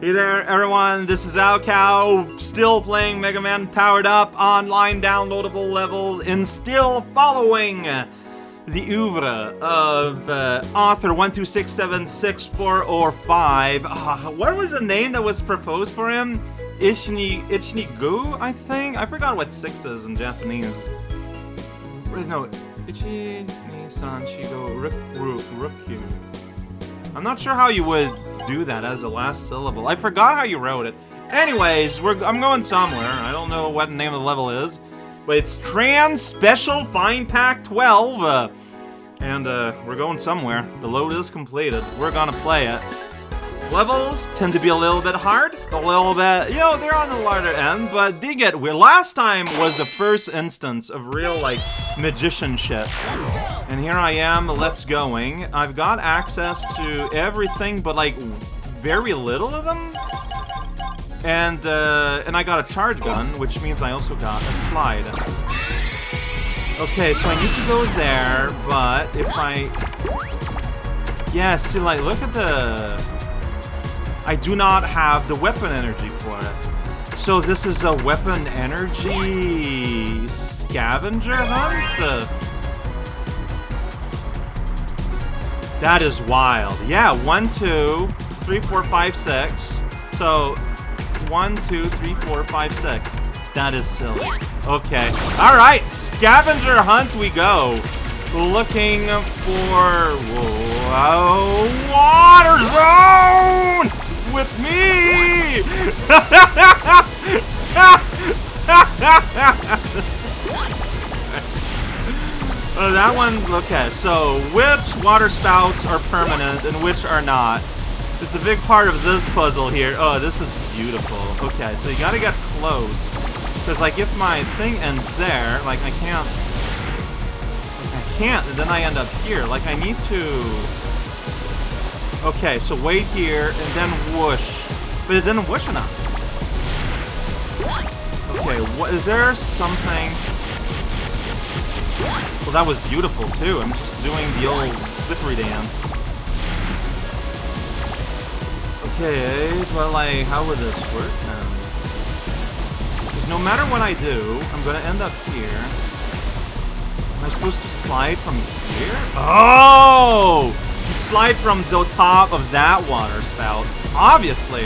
Hey there, everyone. This is raocow, still playing Mega Man Powered Up online downloadable level, and still following the oeuvre of uh, author 126764005. Uh, what was the name that was proposed for him? Ishni Ichnigu, I think? I forgot what six is in Japanese. No, Ichi Nisan Shigo Rukyu. I'm not sure how you would do that as a last syllable. I forgot how you wrote it. Anyways, we're, I'm going somewhere. I don't know what the name of the level is. But it's Trans Special Fine Pack 12. Uh, and uh, we're going somewhere. The load is completed. We're gonna play it. Levels tend to be a little bit hard, a little bit, you know, they're on the lighter end, but they get weird. Last time was the first instance of real, like, magician shit. And here I am, let's going. I've got access to everything, but, like, very little of them. And, uh, and I got a charge gun, which means I also got a slide. Okay, so I need to go there, but if I... Yeah, see, like, look at the... I do not have the weapon energy for it. So this is a weapon energy scavenger hunt? That is wild. Yeah, one, two, three, four, five, six. So one, two, three, four, five, six. That is silly. Okay. Alright, scavenger hunt we go. Looking for... Whoa, water zone! With me! oh, that one, okay, so which water spouts are permanent and which are not? It's a big part of this puzzle here. Oh, this is beautiful. Okay, so you gotta get close. Because, like, if my thing ends there, like, I can't... I can't, and then I end up here. Like, I need to... Okay, so wait here, and then whoosh. But it didn't whoosh enough. Okay, what, is there something... Well, that was beautiful, too. I'm just doing the old slippery dance. Okay, but, like, how would this work now? no matter what I do, I'm gonna end up here. Am I supposed to slide from here? Oh! You slide from the top of that water spout. Obviously.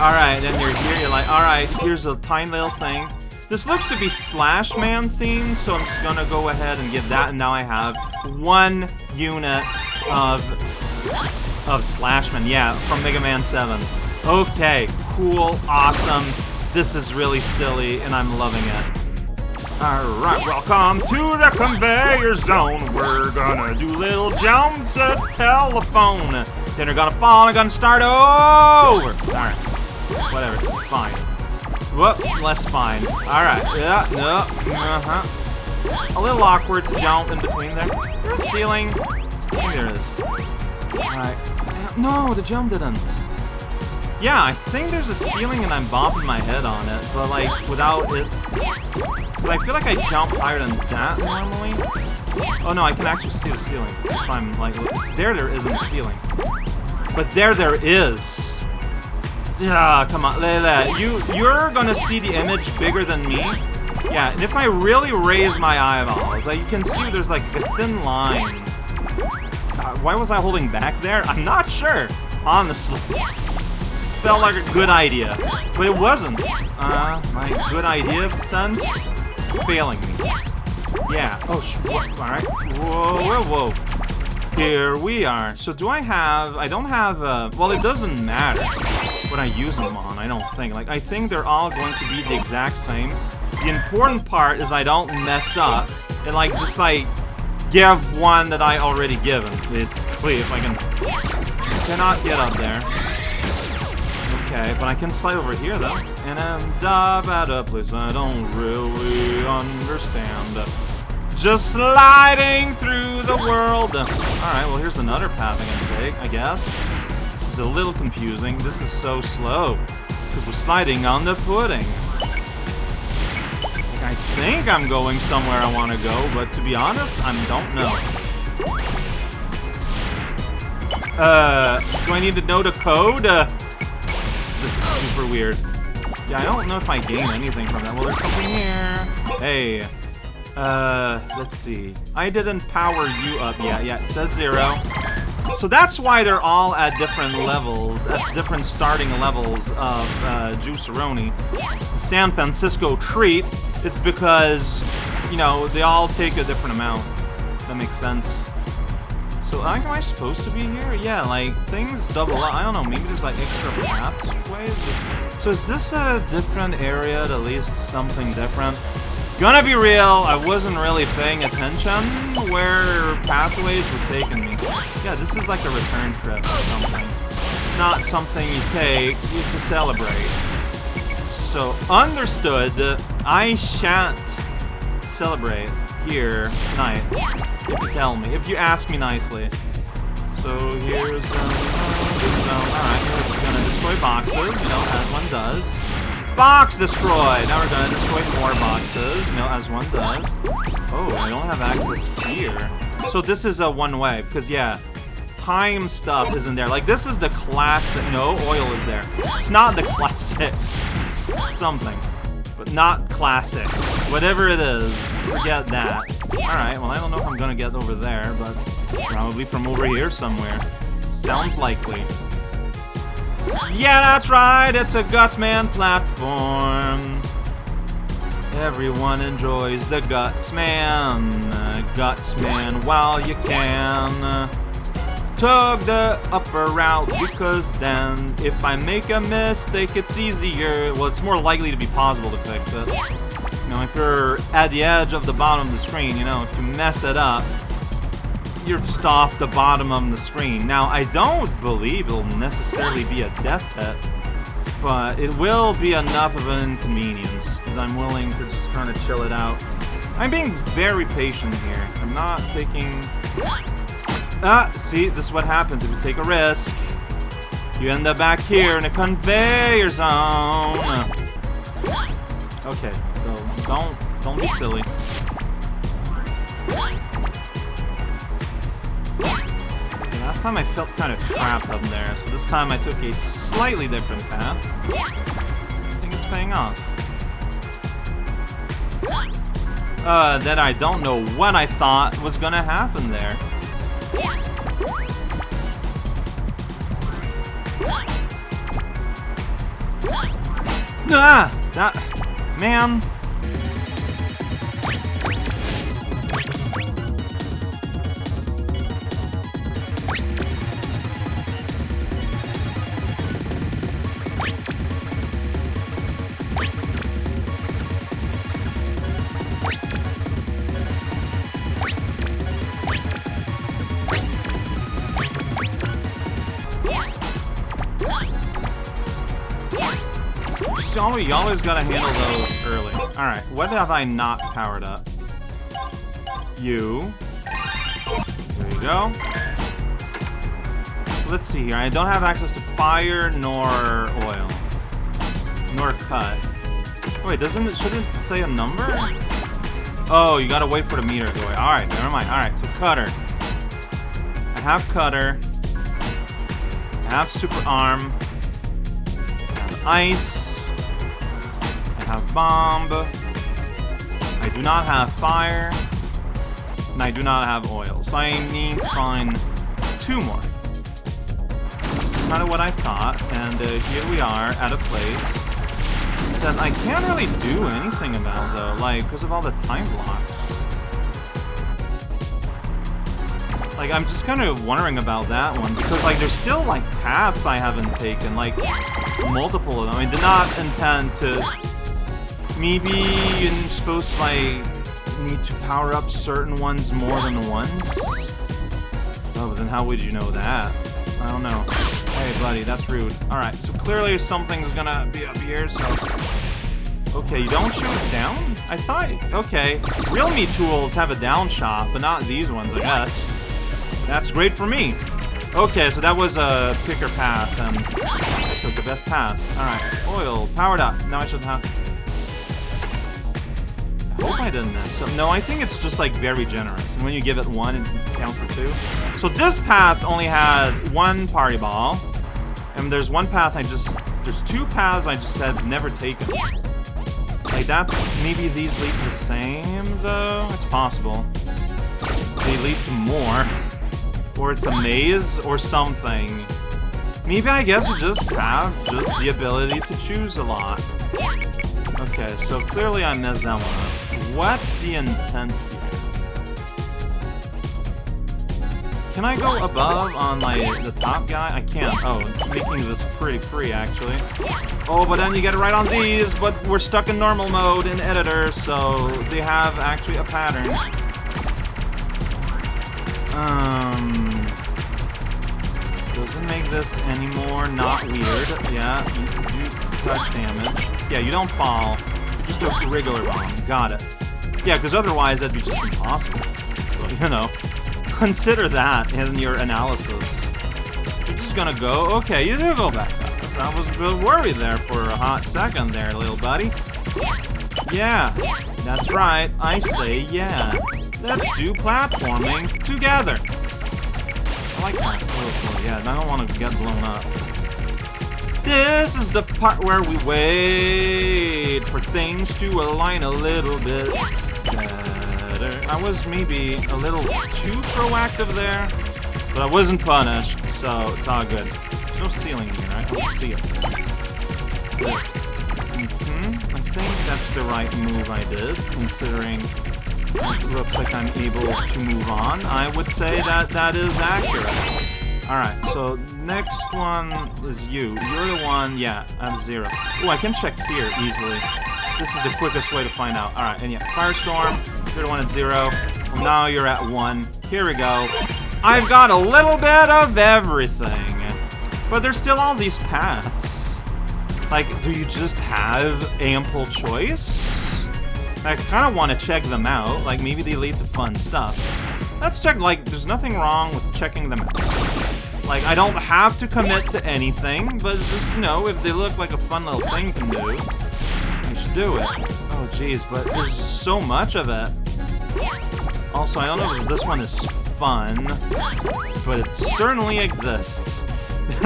Alright, then you're here, you're like, alright, here's a tiny little thing. This looks to be Slash Man themed, so I'm just gonna go ahead and give that, and now I have one unit of of Slashman, yeah, from Mega Man 7. Okay, cool, awesome. This is really silly, and I'm loving it. Alright, welcome to the conveyor zone. We're gonna do little jumps at telephone. Then we're gonna fall and gonna start over. Alright, whatever, fine. Whoop, less fine. Alright, yeah, no, uh-huh. A little awkward to jump in between there. There ceiling? There is. Alright. No, the jump didn't. Yeah, I think there's a ceiling and I'm bopping my head on it, but like, without it... But I feel like I jump higher than that normally. Oh no, I can actually see the ceiling. If I'm like, there, there isn't a ceiling. But there, there is. Yeah, come on, Lele. You, you're gonna see the image bigger than me. Yeah, and if I really raise my eyeballs, like you can see there's like a thin line. Uh, why was I holding back there? I'm not sure, honestly felt like a good idea, but it wasn't. Uh, my good idea sense failing me. Yeah. Oh, sh alright. Whoa, whoa, whoa. Here we are. So do I have... I don't have... Uh, well, it doesn't matter what I use them on, I don't think. Like, I think they're all going to be the exact same. The important part is I don't mess up and, like, just, like, give one that I already given, basically, if I can... Cannot get up there. Okay, but I can slide over here, though. And end up at a place I don't really understand. Just sliding through the world. Alright, well, here's another path I can take, I guess. This is a little confusing. This is so slow. Because we're sliding on the pudding. I think I'm going somewhere I want to go, but to be honest, I don't know. Uh, do I need to know the code? Uh, this is super weird. Yeah, I don't know if I gain anything from that. Well, there's something here. Hey. Uh, let's see. I didn't power you up yet. Yeah, it says zero. So that's why they're all at different levels, at different starting levels of uh, Juiceroni. San Francisco Treat, it's because, you know, they all take a different amount. That makes sense. So, am I supposed to be here? Yeah, like, things double up. I don't know, maybe there's, like, extra pathways? So is this a different area, at least something different? Gonna be real, I wasn't really paying attention where pathways were taking me. Yeah, this is like a return trip or something. It's not something you take you to celebrate. So, understood, I shan't celebrate here tonight, if you tell me, if you ask me nicely. So here's, um, um alright, we're gonna destroy boxes, you know, as one does. Box destroyed! Now we're gonna destroy more boxes, you know, as one does. Oh, I don't have access here. So this is a one-way, because yeah, time stuff isn't there. Like, this is the classic... No, oil is there. It's not the classic something. But not classic. Whatever it is, forget that. Alright, well, I don't know if I'm gonna get over there, but probably from over here somewhere. Sounds likely. Yeah, that's right, it's a Gutsman platform. Everyone enjoys the Gutsman. Gutsman while you can. Tug the upper route because then if I make a mistake, it's easier. Well, it's more likely to be possible to fix it. You know, if you're at the edge of the bottom of the screen, you know, if you mess it up, you're just off the bottom of the screen. Now, I don't believe it'll necessarily be a death pit, but it will be enough of an inconvenience that I'm willing to just kind of chill it out. I'm being very patient here. I'm not taking... Ah, see, this is what happens if you take a risk. You end up back here in a conveyor zone. Okay, so don't don't be silly. Time I felt kind of trapped up there, so this time I took a slightly different path. I think it's paying off. Uh, that I don't know what I thought was gonna happen there. Ah! That... Man... you always gotta handle those early. Alright, what have I not powered up? You. There you go. Let's see here. I don't have access to fire nor oil. Nor cut. Oh, wait, doesn't it, shouldn't it say a number? Oh, you gotta wait for the meter to. Alright, never mind. Alright, so cutter. I have cutter. I have super arm. I have ice have bomb. I do not have fire. And I do not have oil. So I need to find two more. This is kind of what I thought. And uh, here we are at a place that I can't really do anything about, though. Like, because of all the time blocks. Like, I'm just kind of wondering about that one. Because, like, there's still, like, paths I haven't taken. Like, multiple of them. I did not intend to Maybe you're supposed to, like, need to power up certain ones more than once? Oh, then how would you know that? I don't know. Hey, buddy, that's rude. Alright, so clearly something's gonna be up here, so... Okay, you don't shoot it down? I thought... Okay. Real me tools have a down shot, but not these ones, I guess. That's great for me. Okay, so that was a picker path, and I took the best path. Alright, oil, powered up. Now I should have didn't No, I think it's just, like, very generous. And when you give it one, it counts for two. So this path only had one party ball. And there's one path I just there's two paths I just have never taken. Like, that's... Maybe these lead to the same, though? It's possible. They lead to more. Or it's a maze, or something. Maybe I guess we just have just the ability to choose a lot. Okay, so clearly I messed that one. What's the intent here? Can I go above on, like, the top guy? I can't. Oh, making this pretty free, actually. Oh, but then you get it right on these, but we're stuck in normal mode in editor, so they have actually a pattern. Um... Doesn't make this any more not weird. Yeah, touch damage. Yeah, you don't fall. Just a regular bomb. Got it. Yeah, because otherwise that'd be just impossible. So, you know. Consider that in your analysis. You're just gonna go, okay, you do go back I was a bit worried there for a hot second there, little buddy. Yeah, that's right, I say yeah. Let's do platforming together. I like that. Oh, yeah, I don't want to get blown up. This is the part where we wait for things to align a little bit. better. I was maybe a little too proactive there, but I wasn't punished, so it's all good. There's no ceiling here, right? I don't see it. Mm -hmm. I think that's the right move I did, considering it looks like I'm able to move on. I would say that that is accurate. Alright, so next one is you. You're the one, yeah, I'm zero. Oh, I can check here easily. This is the quickest way to find out. Alright, and yeah, Firestorm, you're the one at zero. Well, now you're at one. Here we go. I've got a little bit of everything. But there's still all these paths. Like, do you just have ample choice? I kind of want to check them out. Like, maybe they lead to fun stuff. Let's check, like, there's nothing wrong with checking them out. Like, I don't have to commit to anything, but just, you know, if they look like a fun little thing to do, you should do it. Oh, jeez, but there's so much of it. Also, I don't know if this one is fun, but it certainly exists.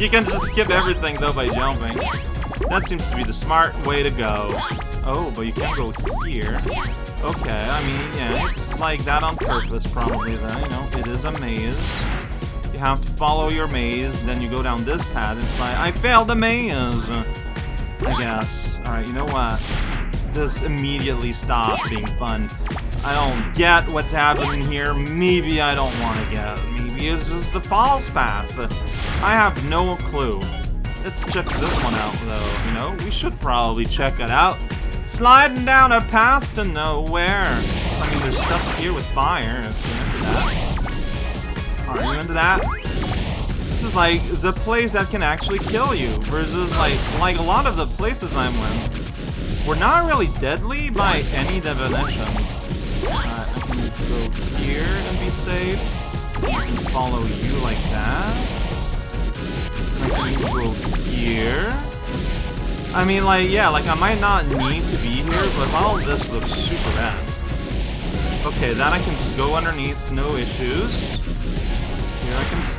you can just skip everything, though, by jumping. That seems to be the smart way to go. Oh, but you can't go here. Okay, I mean, yeah, it's like that on purpose, probably, then, you know, it is a maze. You have to follow your maze, then you go down this path, it's like, I failed the maze! I guess. Alright, you know what? This immediately stopped being fun. I don't get what's happening here. Maybe I don't want to get. Maybe it's just the false path. I have no clue. Let's check this one out, though, you know? We should probably check it out. Sliding down a path to nowhere. I mean, there's stuff here with fire, if you're into that. Are you into that? This is like the place that can actually kill you, versus like, like a lot of the places I'm in. We're not really deadly by any definition. Uh, I can go here and be safe. Follow you like that. I can go here. I mean, like, yeah, like, I might not need to be here, but all this looks super bad. Okay, that I can just go underneath, no issues.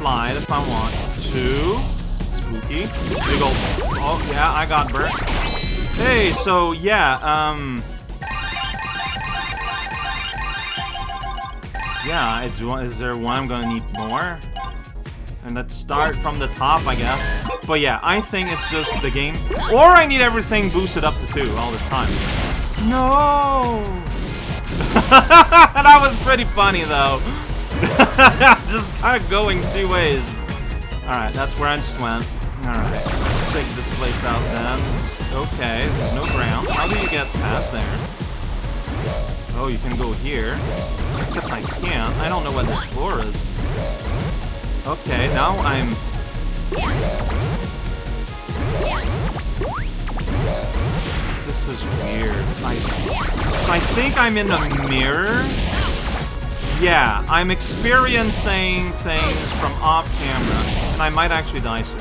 If I want to. Spooky. Big old... Oh, yeah, I got burnt. Hey, so, yeah, um... Yeah, I do, is there one I'm gonna need more? And let's start from the top, I guess. But yeah, I think it's just the game. Or I need everything boosted up to 2 all this time. No! that was pretty funny, though. just kind of going two ways. Alright, that's where I just went. Alright, let's check this place out then. Okay, there's no ground. How do you get past there? Oh, you can go here. Except I can't. I don't know what this floor is. Okay, now I'm... This is weird. I... I think I'm in a mirror? Yeah, I'm experiencing things from off-camera, and I might actually die soon.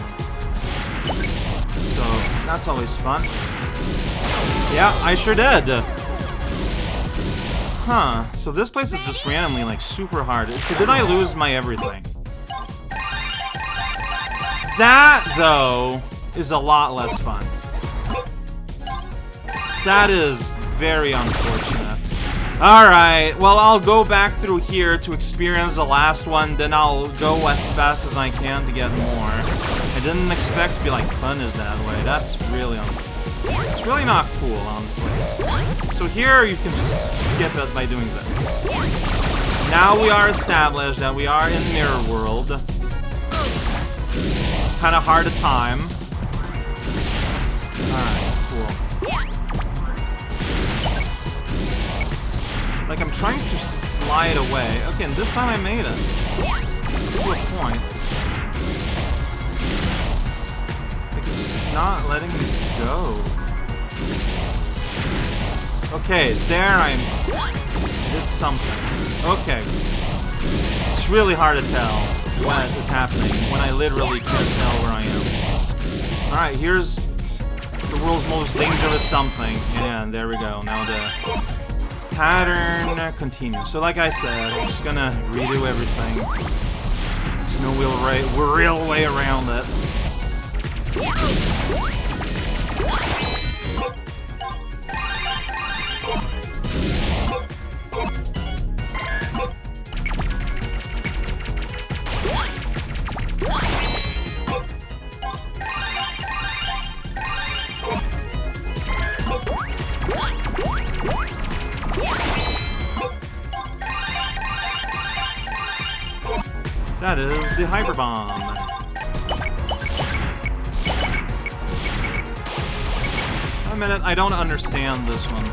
So, that's always fun. Yeah, I sure did. Huh. So this place is just randomly, like, super hard. So did I lose my everything? That, though, is a lot less fun. That is very unfortunate. Alright, well I'll go back through here to experience the last one, then I'll go as fast as I can to get more. I didn't expect to be like punished that way. That's really It's really not cool, honestly. So here you can just skip it by doing this. Now we are established that we are in Mirror World. Kind of hard to time. Like, I'm trying to slide away. Okay, and this time I made it. To a point. Like, it's just not letting me go. Okay, there I did something. Okay. It's really hard to tell what is happening when I literally can't tell where I am. Alright, here's the world's most dangerous something. Yeah, and there we go. Now the pattern uh, continues. So like I said, I'm just gonna redo everything. There's no real, right, real way around it. That is the Hyper Bomb. A minute, I don't understand this one.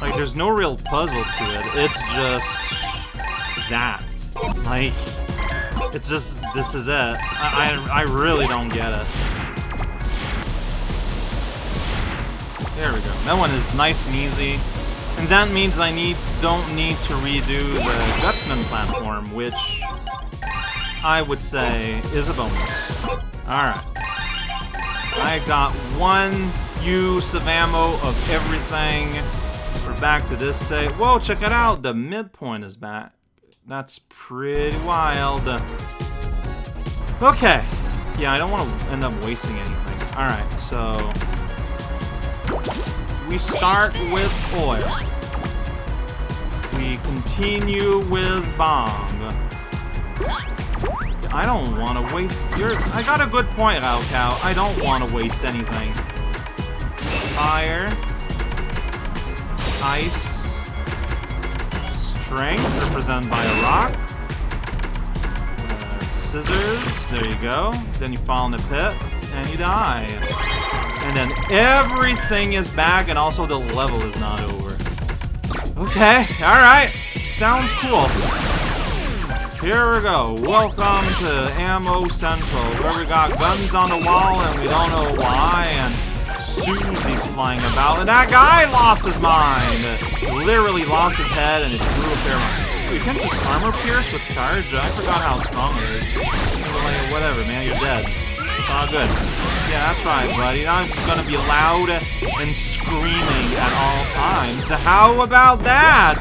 Like, there's no real puzzle to it. It's just... that. Like, it's just, this is it. I, I, I really don't get it. There we go. That one is nice and easy. And that means I need don't need to redo the Gutsman platform, which I would say is a bonus. Alright. I got one use of ammo of everything. We're back to this state. Whoa, check it out! The midpoint is back. That's pretty wild. Okay. Yeah, I don't want to end up wasting anything. Alright, so... We start with oil. We continue with bomb. I don't want to waste... You're, I got a good point, raocow. I don't want to waste anything. Fire. Ice. Strength, represented by a rock. Uh, scissors, there you go. Then you fall in the pit, and you die. And then everything is back, and also the level is not over. Okay, alright. Sounds cool. Here we go. Welcome to Ammo Central, where we got guns on the wall and we don't know why, and Susie's flying about, and that guy lost his mind! Literally lost his head and it grew a fair amount. You can't just armor pierce with charge? I forgot how strong it is. Whatever, man, you're dead. It's all good. Yeah, that's right, buddy. I'm gonna be loud and screaming at all times. How about that?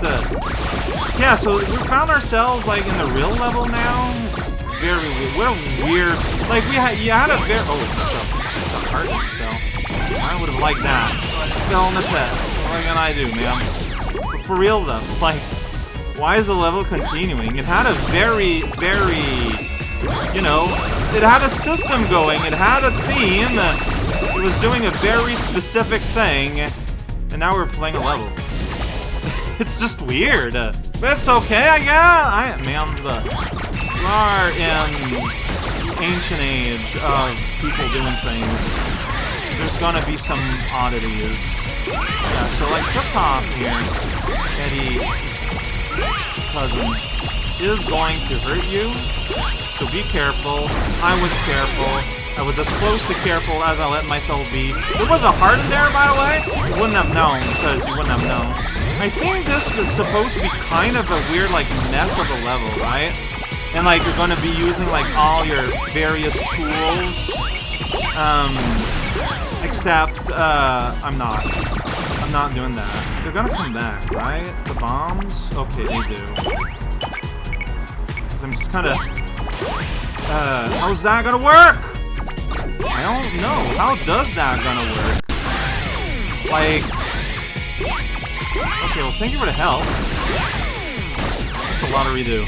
Yeah, so we found ourselves, like, in the real level now. It's very weird. What a weird... Like, we had... You had a very... Oh, it's a, heart spell. I would have liked that. Fell in the pit. What can I do, man? For real, though, like... Why is the level continuing? It had a very, very... You know... It had a system going. It had a theme. It was doing a very specific thing. And now we're playing a level. it's just weird. But it's okay, I guess. I man, the we are in ancient age of people doing things. There's gonna be some oddities. Yeah, so like Flip-Top here, Eddie's cousin, is going to hurt you. So be careful. I was careful. I was as close to careful as I let myself be. There was a heart in there, by the way. You wouldn't have known, because you wouldn't have known. I think this is supposed to be kind of a weird, like, mess of a level, right? And, like, you're gonna be using, like, all your various tools. Um, except, uh, I'm not. I'm not doing that. They're gonna come back, right? The bombs? Okay, they do. I'm just kinda... Uh, how's that gonna work? I don't know. How does that gonna work? Like... Okay, well, thank you for the help. That's a lot of redo.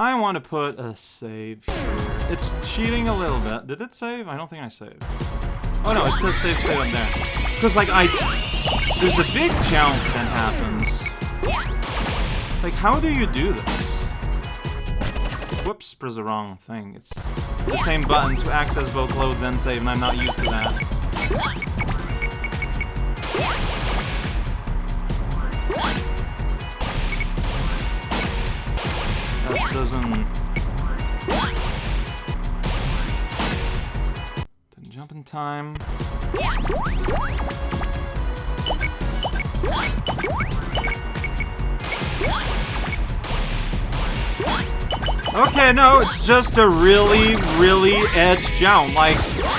I want to put a save here. It's cheating a little bit. Did it save? I don't think I saved. Oh no, it says save save up there. Because, like, I... There's a big jump that happens. Like, how do you do this? Whoops, press the wrong thing. It's the same button to access both loads and save, and I'm not used to that. That doesn't... Didn't jump in time. Okay, no, it's just a really, really edge jump. Like,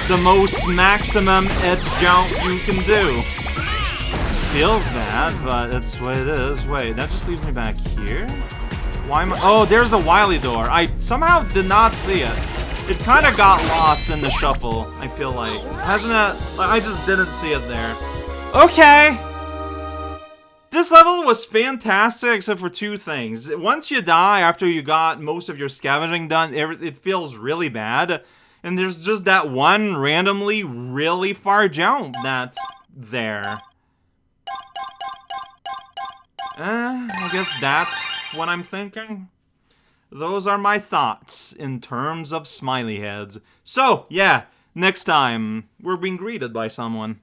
the most maximum edge jump you can do. Feels bad, but that's what it is. Wait, that just leaves me back here? Why am I- Oh, there's a Wily door. I somehow did not see it. It kind of got lost in the shuffle, I feel like. Hasn't it? I just didn't see it there. Okay! This level was fantastic except for two things. Once you die after you got most of your scavenging done, it feels really bad. And there's just that one randomly really far jump that's there. Eh, I guess that's what I'm thinking. Those are my thoughts in terms of smiley heads. So, yeah, next time, we're being greeted by someone.